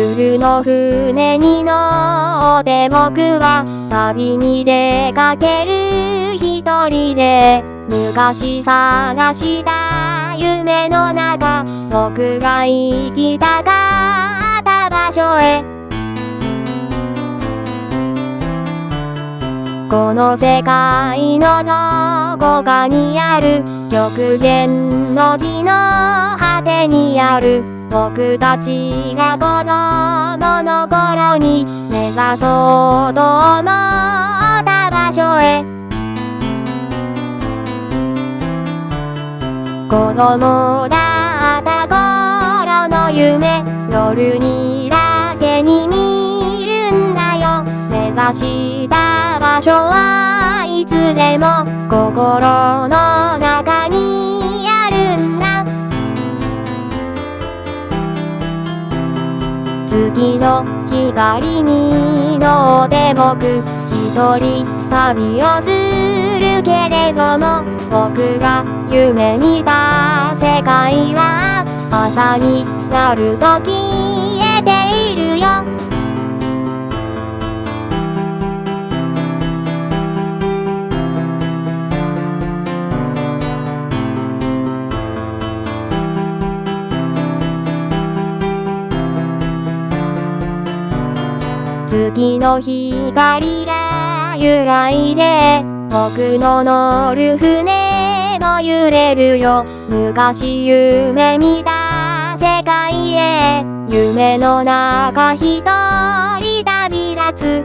夜の船に乗って僕は旅に出かける一人で昔探した夢の中僕が行きたかった場所へ。この世界のどこかにある極限の字の果てにある。僕たちが子供の頃に目指そうと思った場所へ。子供だった頃の夢夜にだけに見るんだよ。目指した場所はいつでも心の中月の光に乗って僕一人旅をするけれども僕が夢見た世界は朝になる時。月の光が揺らいで僕の乗る船も揺れるよ。昔夢見た世界へ夢の中一人旅立つ。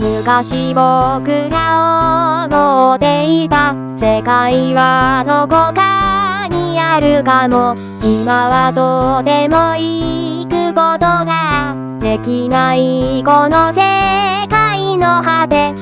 昔僕が思っていた世界はどこかあるかも。今はとても行くことができないこの世界の果て。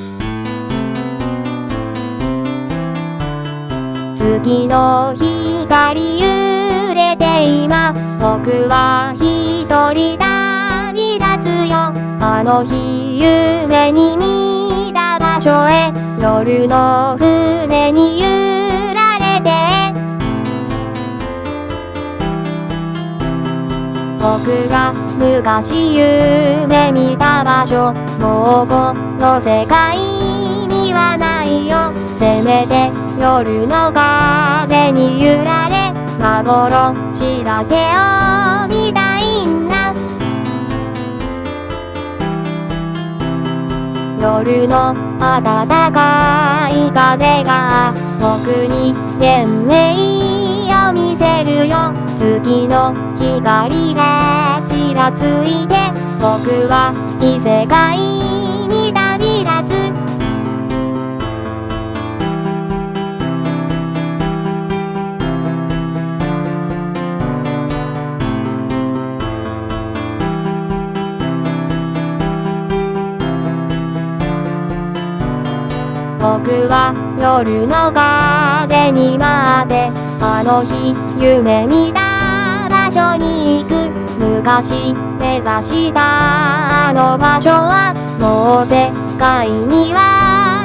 月の光揺れて今僕は一人旅立つよ。あの日夢に見た場所へ。夜の船に揺らが昔夢見た場所。もうこの世界にはないよ。せめて夜の風に揺られ幻だけを見たいんだ夜の暖かい風が僕に天命を見せるよ。月の光がちらついて僕は異世界にだ僕は夜の風に待ってあの日夢見た場所に行く。昔目指したあの場所はもう世界には